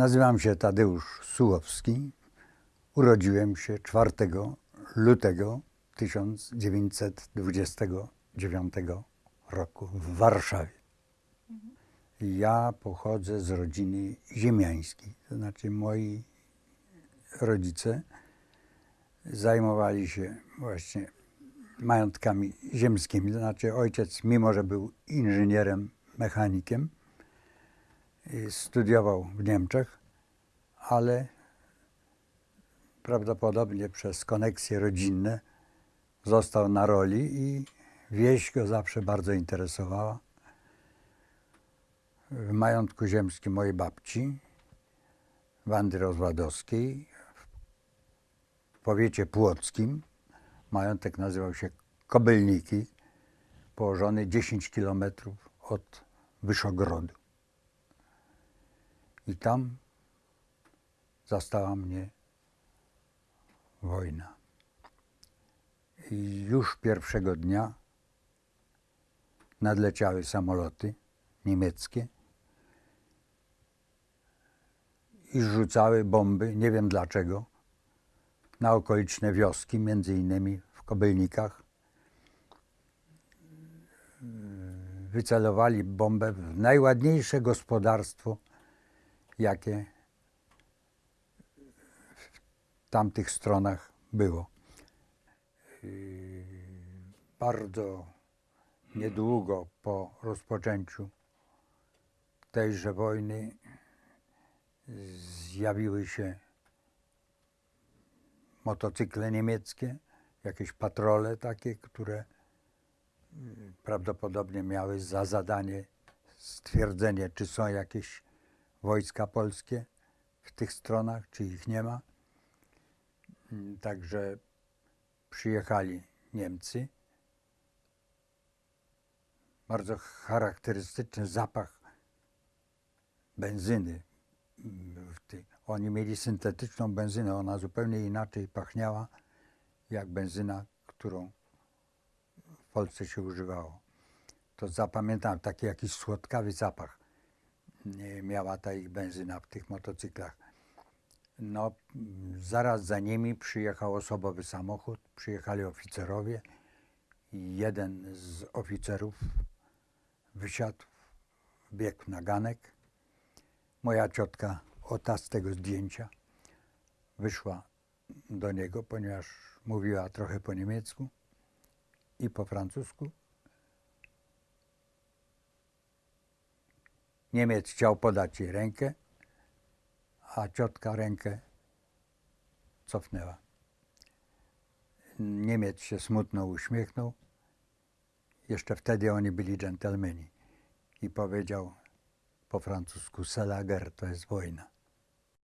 Nazywam się Tadeusz Sułowski. Urodziłem się 4 lutego 1929 roku w Warszawie. Ja pochodzę z rodziny ziemiańskiej, to znaczy moi rodzice zajmowali się właśnie majątkami ziemskimi. To znaczy ojciec, mimo że był inżynierem, mechanikiem, studiował w Niemczech, ale prawdopodobnie przez koneksje rodzinne został na roli i wieś go zawsze bardzo interesowała. W majątku ziemskim mojej babci, Wandy Rozładowskiej, w powiecie płockim, majątek nazywał się Kobylniki, położony 10 kilometrów od Wyszogrodu. I tam zastała mnie wojna. I już pierwszego dnia nadleciały samoloty niemieckie i rzucały bomby, nie wiem dlaczego, na okoliczne wioski, między innymi w Kobylnikach. Wycelowali bombę w najładniejsze gospodarstwo, jakie w tamtych stronach było. Yy, Bardzo niedługo po rozpoczęciu tejże wojny zjawiły się motocykle niemieckie, jakieś patrole takie, które yy, prawdopodobnie miały za zadanie stwierdzenie, czy są jakieś wojska polskie w tych stronach, czy ich nie ma. Także przyjechali Niemcy. Bardzo charakterystyczny zapach benzyny. Oni mieli syntetyczną benzynę, ona zupełnie inaczej pachniała jak benzyna, którą w Polsce się używało. To zapamiętałem taki jakiś słodkawy zapach miała ta ich benzyna w tych motocyklach. No, zaraz za nimi przyjechał osobowy samochód, przyjechali oficerowie jeden z oficerów wysiadł, biegł na ganek. Moja ciotka, ota z tego zdjęcia, wyszła do niego, ponieważ mówiła trochę po niemiecku i po francusku. Niemiec chciał podać jej rękę, a ciotka rękę cofnęła. Niemiec się smutno uśmiechnął. Jeszcze wtedy oni byli dżentelmeni. I powiedział po francusku, Selager to jest wojna.